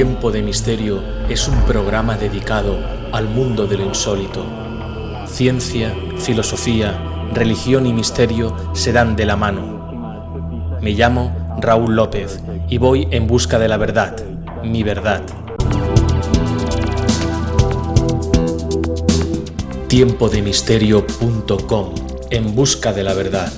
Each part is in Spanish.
Tiempo de Misterio es un programa dedicado al mundo de lo insólito. Ciencia, filosofía, religión y misterio se dan de la mano. Me llamo Raúl López y voy en busca de la verdad, mi verdad. Tiempodemisterio.com En busca de la verdad.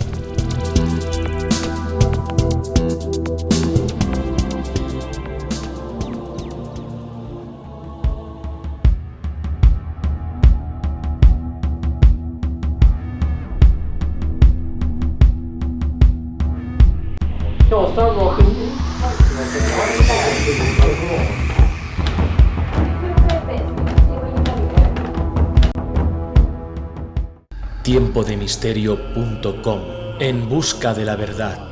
Tiempodemisterio.com En busca de la verdad.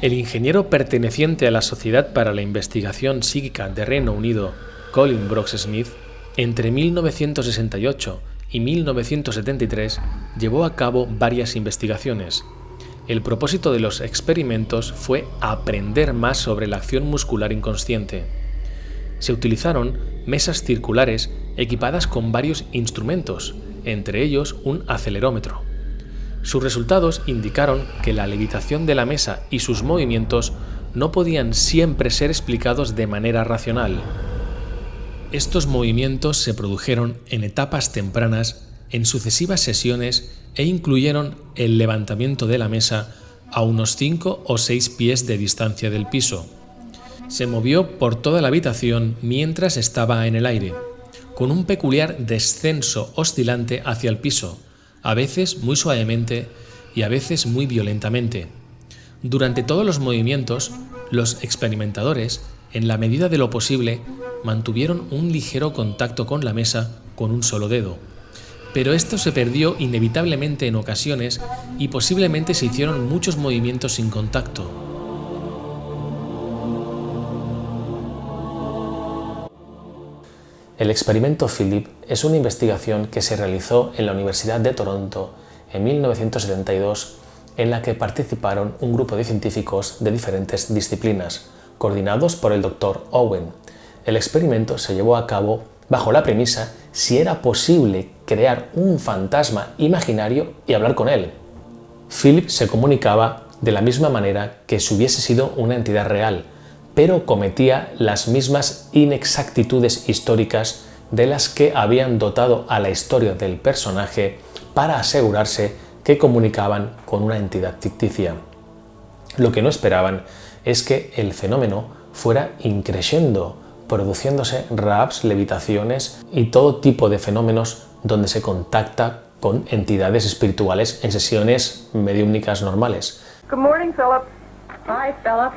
El ingeniero perteneciente a la Sociedad para la Investigación Psíquica de Reino Unido, Colin Brooks Smith, entre 1968 y 1973 llevó a cabo varias investigaciones. El propósito de los experimentos fue aprender más sobre la acción muscular inconsciente. Se utilizaron mesas circulares equipadas con varios instrumentos, entre ellos un acelerómetro. Sus resultados indicaron que la levitación de la mesa y sus movimientos no podían siempre ser explicados de manera racional. Estos movimientos se produjeron en etapas tempranas, en sucesivas sesiones e incluyeron el levantamiento de la mesa a unos 5 o 6 pies de distancia del piso. Se movió por toda la habitación mientras estaba en el aire, con un peculiar descenso oscilante hacia el piso, a veces muy suavemente y a veces muy violentamente. Durante todos los movimientos, los experimentadores, en la medida de lo posible, mantuvieron un ligero contacto con la mesa con un solo dedo. Pero esto se perdió inevitablemente en ocasiones y posiblemente se hicieron muchos movimientos sin contacto. El experimento Philip es una investigación que se realizó en la Universidad de Toronto en 1972 en la que participaron un grupo de científicos de diferentes disciplinas, coordinados por el Dr. Owen, el experimento se llevó a cabo bajo la premisa si era posible crear un fantasma imaginario y hablar con él. Philip se comunicaba de la misma manera que si hubiese sido una entidad real, pero cometía las mismas inexactitudes históricas de las que habían dotado a la historia del personaje para asegurarse que comunicaban con una entidad ficticia. Lo que no esperaban es que el fenómeno fuera increyendo, produciéndose raps, levitaciones y todo tipo de fenómenos donde se contacta con entidades espirituales en sesiones mediúmnicas normales. Good morning, Philip. Hi, Philip.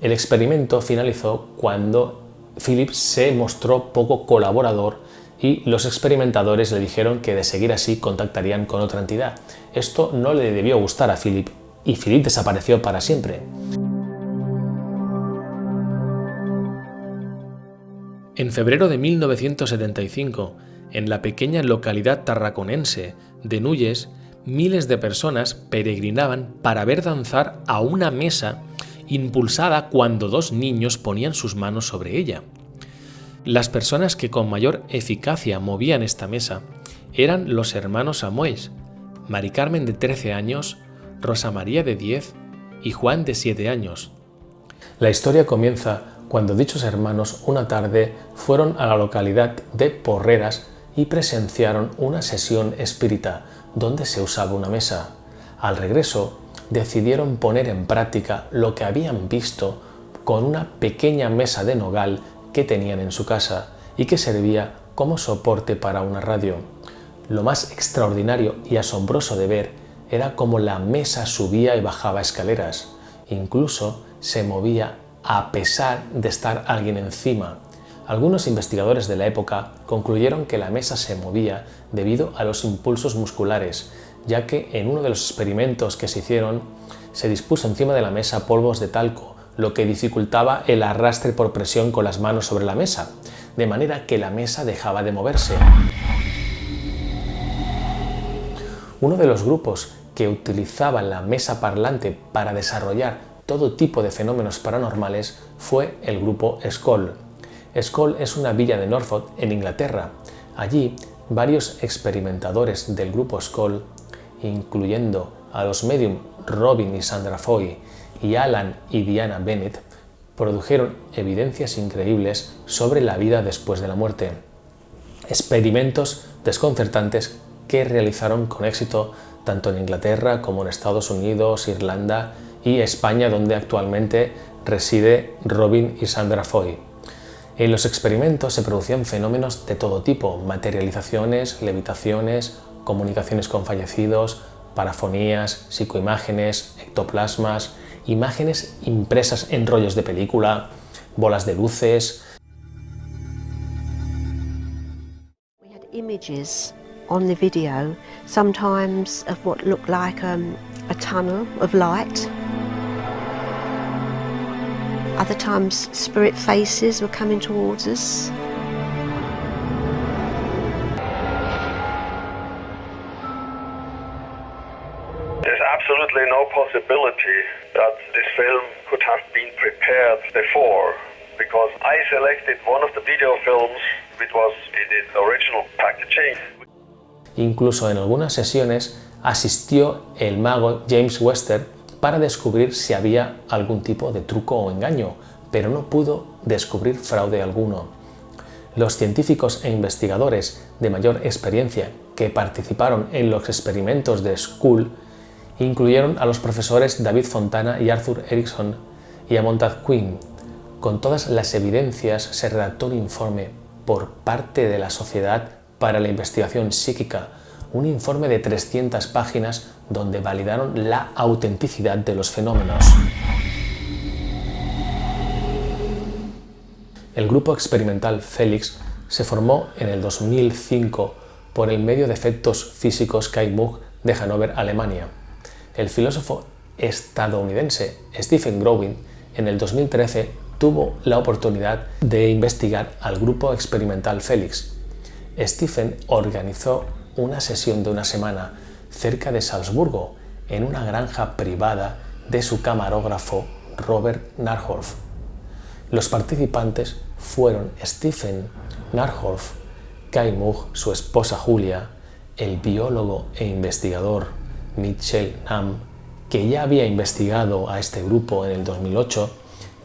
El experimento finalizó cuando Philip se mostró poco colaborador y los experimentadores le dijeron que de seguir así contactarían con otra entidad. Esto no le debió gustar a Philip y Philip desapareció para siempre. En febrero de 1975, en la pequeña localidad tarraconense de Nulles, miles de personas peregrinaban para ver danzar a una mesa impulsada cuando dos niños ponían sus manos sobre ella. Las personas que con mayor eficacia movían esta mesa eran los hermanos Samuels, Mari Carmen de 13 años, Rosa María de 10 y Juan de 7 años. La historia comienza cuando dichos hermanos una tarde fueron a la localidad de Porreras y presenciaron una sesión espírita donde se usaba una mesa. Al regreso, decidieron poner en práctica lo que habían visto con una pequeña mesa de nogal que tenían en su casa y que servía como soporte para una radio. Lo más extraordinario y asombroso de ver era cómo la mesa subía y bajaba escaleras, incluso se movía a pesar de estar alguien encima. Algunos investigadores de la época concluyeron que la mesa se movía debido a los impulsos musculares, ya que en uno de los experimentos que se hicieron se dispuso encima de la mesa polvos de talco lo que dificultaba el arrastre por presión con las manos sobre la mesa, de manera que la mesa dejaba de moverse. Uno de los grupos que utilizaba la mesa parlante para desarrollar todo tipo de fenómenos paranormales fue el grupo Skoll. Skoll es una villa de Norfolk, en Inglaterra. Allí, varios experimentadores del grupo Skoll, incluyendo a los medium Robin y Sandra Foy y Alan y Diana Bennett, produjeron evidencias increíbles sobre la vida después de la muerte. Experimentos desconcertantes que realizaron con éxito tanto en Inglaterra como en Estados Unidos, Irlanda y España, donde actualmente reside Robin y Sandra Foy. En los experimentos se producían fenómenos de todo tipo, materializaciones, levitaciones, comunicaciones con fallecidos, parafonías, psicoimágenes, ectoplasmas, imágenes impresas en rollos de película, bolas de luces. We had images on the video, sometimes of what looked like um, a tunnel of light. Other times spirit faces were coming towards us. No possibility that this film could have been prepared before because I selected one of the video films which was in its original packaging. Incluso en algunas sesiones asistió el mago James Wester para descubrir si había algún tipo de truco o engaño, pero no pudo descubrir fraude alguno. Los científicos e investigadores de mayor experiencia que participaron en los experimentos de School incluyeron a los profesores David Fontana y Arthur Erickson y a Montague Quinn. Con todas las evidencias se redactó un informe por parte de la Sociedad para la Investigación Psíquica, un informe de 300 páginas donde validaron la autenticidad de los fenómenos. El grupo experimental Felix se formó en el 2005 por el medio de efectos físicos Kai de Hannover, Alemania. El filósofo estadounidense Stephen Growing en el 2013 tuvo la oportunidad de investigar al grupo experimental Felix. Stephen organizó una sesión de una semana cerca de Salzburgo en una granja privada de su camarógrafo Robert Narhoff. Los participantes fueron Stephen Narhoff, Kai Mug, su esposa Julia, el biólogo e investigador Mitchell Nam, que ya había investigado a este grupo en el 2008,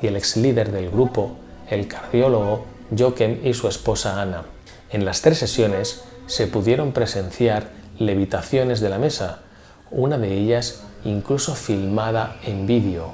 y el ex líder del grupo, el cardiólogo Jochen y su esposa Ana. En las tres sesiones se pudieron presenciar levitaciones de la mesa, una de ellas incluso filmada en vídeo.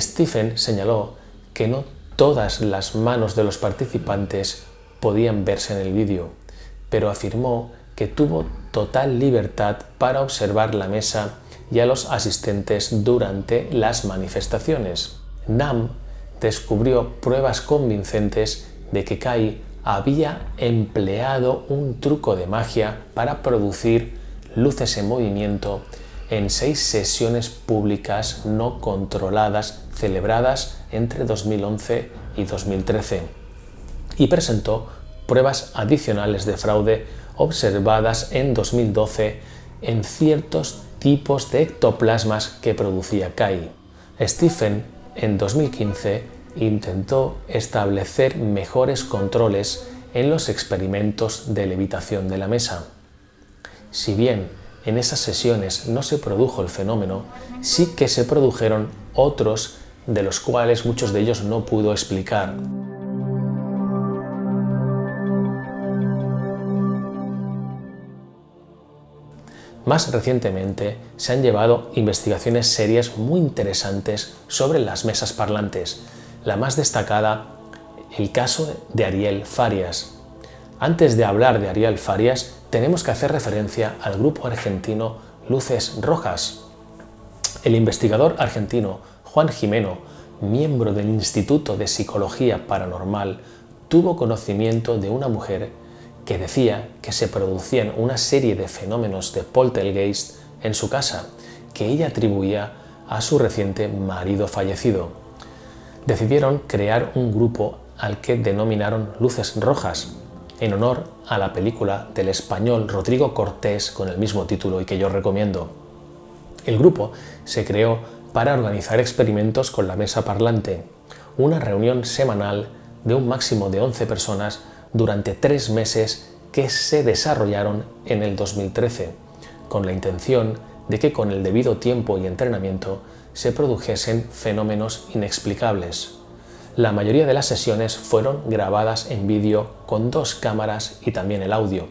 Stephen señaló que no todas las manos de los participantes podían verse en el vídeo, pero afirmó que tuvo total libertad para observar la mesa y a los asistentes durante las manifestaciones. Nam descubrió pruebas convincentes de que Kai había empleado un truco de magia para producir luces en movimiento en seis sesiones públicas no controladas celebradas entre 2011 y 2013 y presentó pruebas adicionales de fraude observadas en 2012 en ciertos tipos de ectoplasmas que producía Kai. Stephen en 2015 intentó establecer mejores controles en los experimentos de levitación de la mesa. Si bien en esas sesiones no se produjo el fenómeno, sí que se produjeron otros de los cuales muchos de ellos no pudo explicar. Más recientemente se han llevado investigaciones serias muy interesantes sobre las mesas parlantes, la más destacada el caso de Ariel Farias. Antes de hablar de Ariel Farias, tenemos que hacer referencia al grupo argentino Luces Rojas. El investigador argentino Juan Jimeno, miembro del Instituto de Psicología Paranormal, tuvo conocimiento de una mujer que decía que se producían una serie de fenómenos de poltergeist en su casa que ella atribuía a su reciente marido fallecido. Decidieron crear un grupo al que denominaron Luces Rojas, en honor a la película del español Rodrigo Cortés con el mismo título y que yo recomiendo. El grupo se creó para organizar experimentos con la mesa parlante, una reunión semanal de un máximo de 11 personas durante tres meses que se desarrollaron en el 2013, con la intención de que con el debido tiempo y entrenamiento se produjesen fenómenos inexplicables. La mayoría de las sesiones fueron grabadas en vídeo con dos cámaras y también el audio.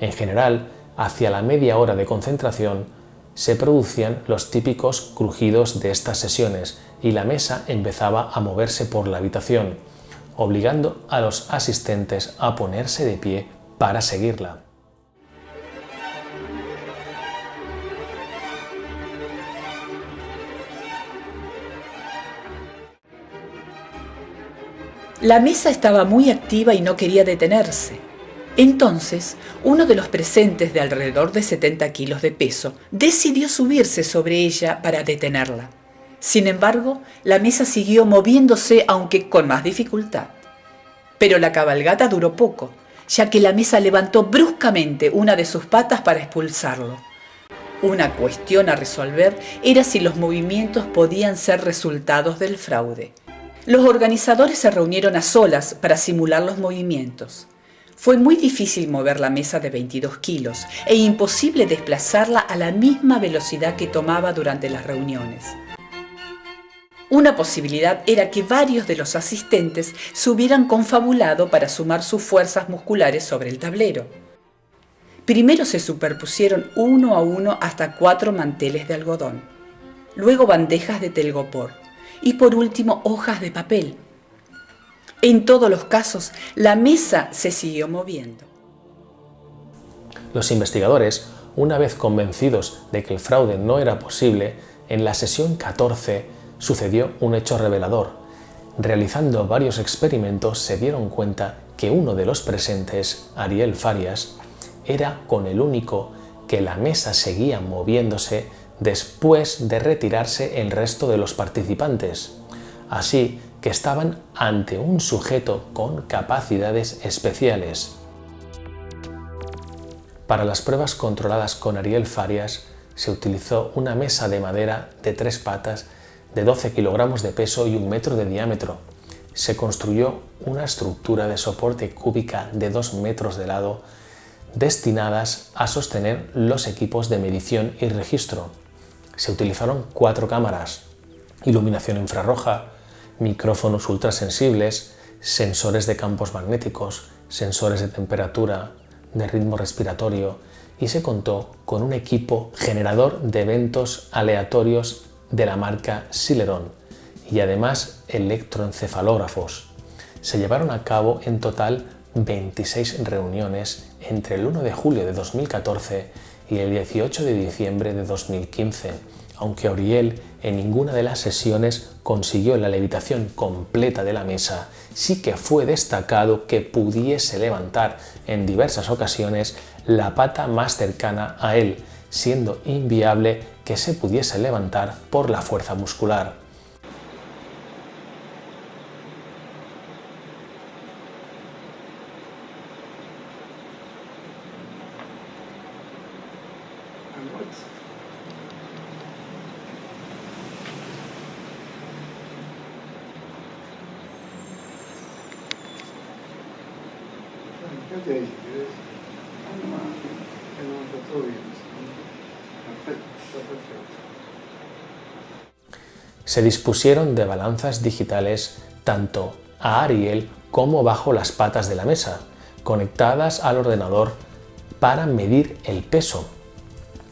En general, hacia la media hora de concentración, se producían los típicos crujidos de estas sesiones y la mesa empezaba a moverse por la habitación, obligando a los asistentes a ponerse de pie para seguirla. La mesa estaba muy activa y no quería detenerse. Entonces, uno de los presentes de alrededor de 70 kilos de peso decidió subirse sobre ella para detenerla. Sin embargo, la mesa siguió moviéndose aunque con más dificultad. Pero la cabalgata duró poco, ya que la mesa levantó bruscamente una de sus patas para expulsarlo. Una cuestión a resolver era si los movimientos podían ser resultados del fraude. Los organizadores se reunieron a solas para simular los movimientos. Fue muy difícil mover la mesa de 22 kilos e imposible desplazarla a la misma velocidad que tomaba durante las reuniones. Una posibilidad era que varios de los asistentes se hubieran confabulado para sumar sus fuerzas musculares sobre el tablero. Primero se superpusieron uno a uno hasta cuatro manteles de algodón, luego bandejas de telgopor y por último hojas de papel. En todos los casos, la mesa se siguió moviendo. Los investigadores, una vez convencidos de que el fraude no era posible, en la sesión 14 sucedió un hecho revelador. Realizando varios experimentos se dieron cuenta que uno de los presentes, Ariel Farias, era con el único que la mesa seguía moviéndose después de retirarse el resto de los participantes. Así que estaban ante un sujeto con capacidades especiales. Para las pruebas controladas con Ariel Farias se utilizó una mesa de madera de tres patas de 12 kilogramos de peso y un metro de diámetro. Se construyó una estructura de soporte cúbica de 2 metros de lado destinadas a sostener los equipos de medición y registro. Se utilizaron cuatro cámaras, iluminación infrarroja, micrófonos ultrasensibles, sensores de campos magnéticos, sensores de temperatura, de ritmo respiratorio y se contó con un equipo generador de eventos aleatorios de la marca Celeron y además electroencefalógrafos. Se llevaron a cabo en total 26 reuniones entre el 1 de julio de 2014 y el 18 de diciembre de 2015, aunque Auriel en ninguna de las sesiones consiguió la levitación completa de la mesa, sí que fue destacado que pudiese levantar en diversas ocasiones la pata más cercana a él, siendo inviable que se pudiese levantar por la fuerza muscular. Se dispusieron de balanzas digitales tanto a Ariel como bajo las patas de la mesa, conectadas al ordenador para medir el peso.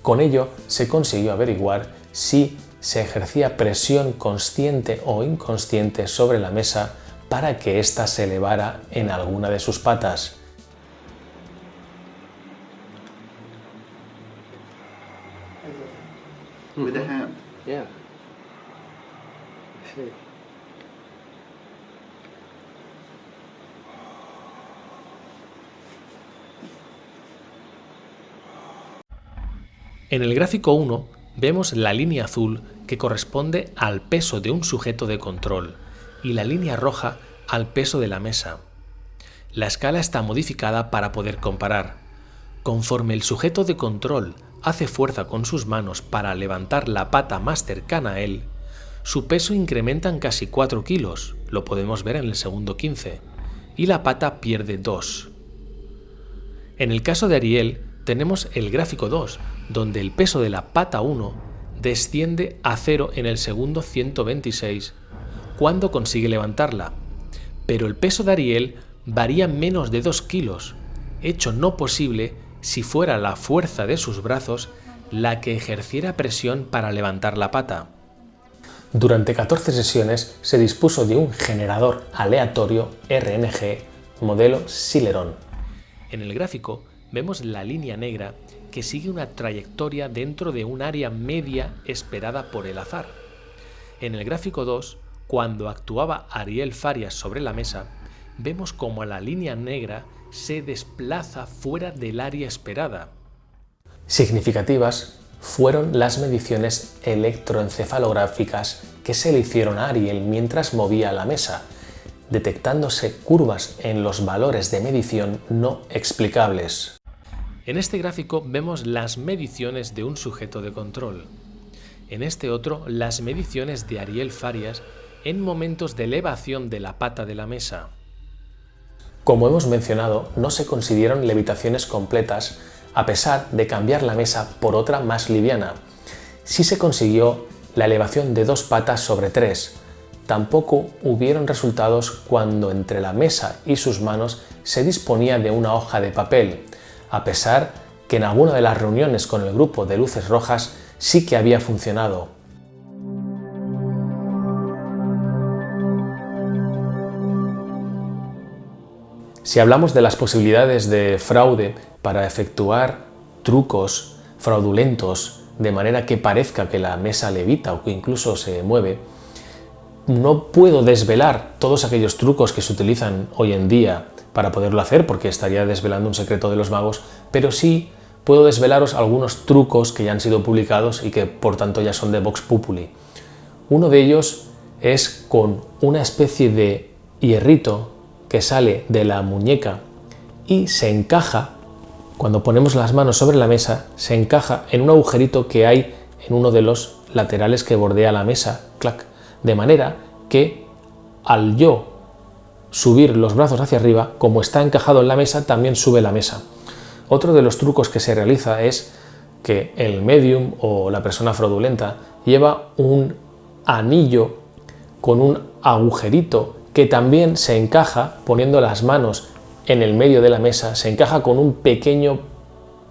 Con ello se consiguió averiguar si se ejercía presión consciente o inconsciente sobre la mesa para que ésta se elevara en alguna de sus patas. With the hand. Yeah. En el gráfico 1 vemos la línea azul que corresponde al peso de un sujeto de control y la línea roja al peso de la mesa. La escala está modificada para poder comparar. Conforme el sujeto de control hace fuerza con sus manos para levantar la pata más cercana a él, su peso incrementa en casi 4 kilos, lo podemos ver en el segundo 15, y la pata pierde 2. En el caso de Ariel, tenemos el gráfico 2, donde el peso de la pata 1 desciende a 0 en el segundo 126 cuando consigue levantarla, pero el peso de Ariel varía menos de 2 kilos, hecho no posible si fuera la fuerza de sus brazos la que ejerciera presión para levantar la pata. Durante 14 sesiones se dispuso de un generador aleatorio RNG modelo Celeron. En el gráfico vemos la línea negra que sigue una trayectoria dentro de un área media esperada por el azar. En el gráfico 2, cuando actuaba Ariel Farias sobre la mesa, vemos como la línea negra se desplaza fuera del área esperada. Significativas fueron las mediciones electroencefalográficas que se le hicieron a Ariel mientras movía la mesa, detectándose curvas en los valores de medición no explicables. En este gráfico vemos las mediciones de un sujeto de control. En este otro, las mediciones de Ariel Farias en momentos de elevación de la pata de la mesa. Como hemos mencionado, no se consiguieron levitaciones completas a pesar de cambiar la mesa por otra más liviana. Sí se consiguió la elevación de dos patas sobre tres. Tampoco hubieron resultados cuando entre la mesa y sus manos se disponía de una hoja de papel, a pesar que en alguna de las reuniones con el grupo de luces rojas sí que había funcionado. Si hablamos de las posibilidades de fraude para efectuar trucos fraudulentos de manera que parezca que la mesa levita o que incluso se mueve, no puedo desvelar todos aquellos trucos que se utilizan hoy en día para poderlo hacer porque estaría desvelando un secreto de los magos, pero sí puedo desvelaros algunos trucos que ya han sido publicados y que por tanto ya son de Vox Populi. Uno de ellos es con una especie de hierrito que sale de la muñeca y se encaja, cuando ponemos las manos sobre la mesa, se encaja en un agujerito que hay en uno de los laterales que bordea la mesa, clac, de manera que al yo subir los brazos hacia arriba, como está encajado en la mesa, también sube la mesa. Otro de los trucos que se realiza es que el medium o la persona fraudulenta lleva un anillo con un agujerito que también se encaja poniendo las manos en el medio de la mesa, se encaja con un pequeño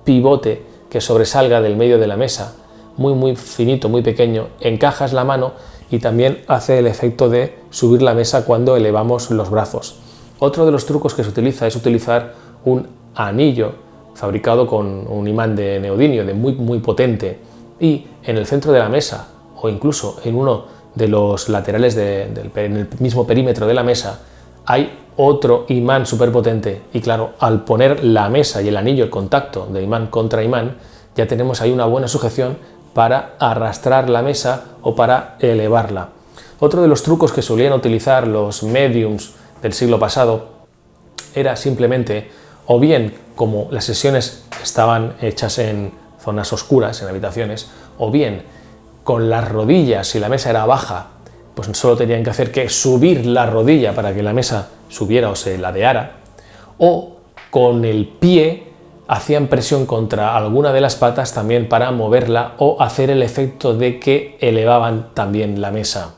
pivote que sobresalga del medio de la mesa, muy muy finito, muy pequeño, encajas la mano y también hace el efecto de subir la mesa cuando elevamos los brazos. Otro de los trucos que se utiliza es utilizar un anillo fabricado con un imán de neodimio de muy muy potente y en el centro de la mesa o incluso en uno de los laterales del en el mismo perímetro de la mesa hay otro imán súper potente y claro, al poner la mesa y el anillo el contacto de imán contra imán ya tenemos ahí una buena sujeción para arrastrar la mesa o para elevarla. Otro de los trucos que solían utilizar los mediums del siglo pasado era simplemente, o bien como las sesiones estaban hechas en zonas oscuras, en habitaciones, o bien con las rodillas, si la mesa era baja, pues solo tenían que hacer que subir la rodilla para que la mesa subiera o se ladeara, o con el pie hacían presión contra alguna de las patas también para moverla o hacer el efecto de que elevaban también la mesa.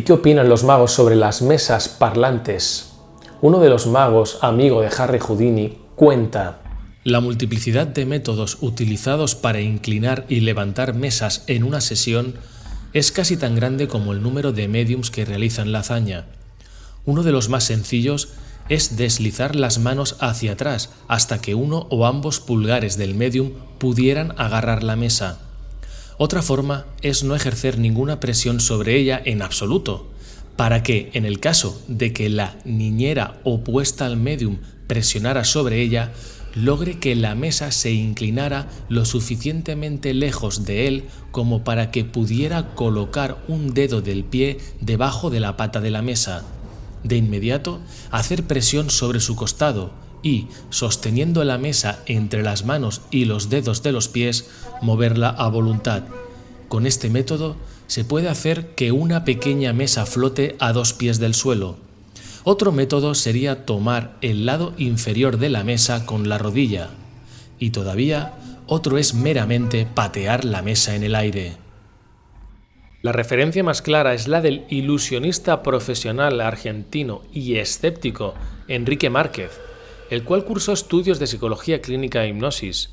¿Y qué opinan los magos sobre las mesas parlantes? Uno de los magos, amigo de Harry Houdini, cuenta la multiplicidad de métodos utilizados para inclinar y levantar mesas en una sesión es casi tan grande como el número de mediums que realizan la hazaña. Uno de los más sencillos es deslizar las manos hacia atrás hasta que uno o ambos pulgares del medium pudieran agarrar la mesa. Otra forma es no ejercer ninguna presión sobre ella en absoluto, para que, en el caso de que la niñera opuesta al medium presionara sobre ella, logre que la mesa se inclinara lo suficientemente lejos de él como para que pudiera colocar un dedo del pie debajo de la pata de la mesa. De inmediato, hacer presión sobre su costado y, sosteniendo la mesa entre las manos y los dedos de los pies, moverla a voluntad. Con este método se puede hacer que una pequeña mesa flote a dos pies del suelo. Otro método sería tomar el lado inferior de la mesa con la rodilla. Y todavía otro es meramente patear la mesa en el aire. La referencia más clara es la del ilusionista profesional argentino y escéptico Enrique Márquez, el cual cursó estudios de psicología clínica e hipnosis,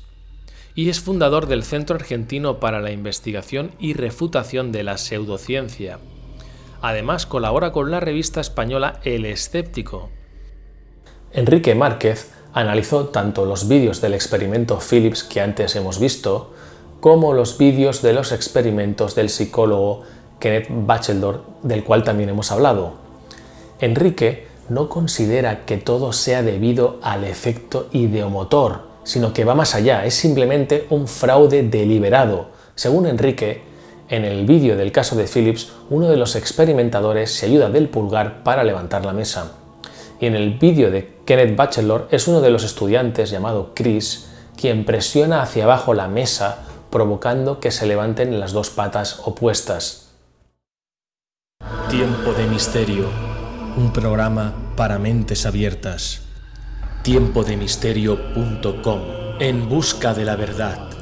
y es fundador del Centro Argentino para la Investigación y Refutación de la Pseudociencia, Además colabora con la revista española El Escéptico. Enrique Márquez analizó tanto los vídeos del experimento Philips que antes hemos visto, como los vídeos de los experimentos del psicólogo Kenneth Batchelor, del cual también hemos hablado. Enrique no considera que todo sea debido al efecto ideomotor, sino que va más allá, es simplemente un fraude deliberado. Según Enrique, en el vídeo del caso de Phillips, uno de los experimentadores se ayuda del pulgar para levantar la mesa. Y en el vídeo de Kenneth Batchelor es uno de los estudiantes llamado Chris quien presiona hacia abajo la mesa provocando que se levanten las dos patas opuestas. Tiempo de Misterio, un programa para mentes abiertas. Tiempodemisterio.com, en busca de la verdad.